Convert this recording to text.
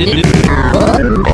What?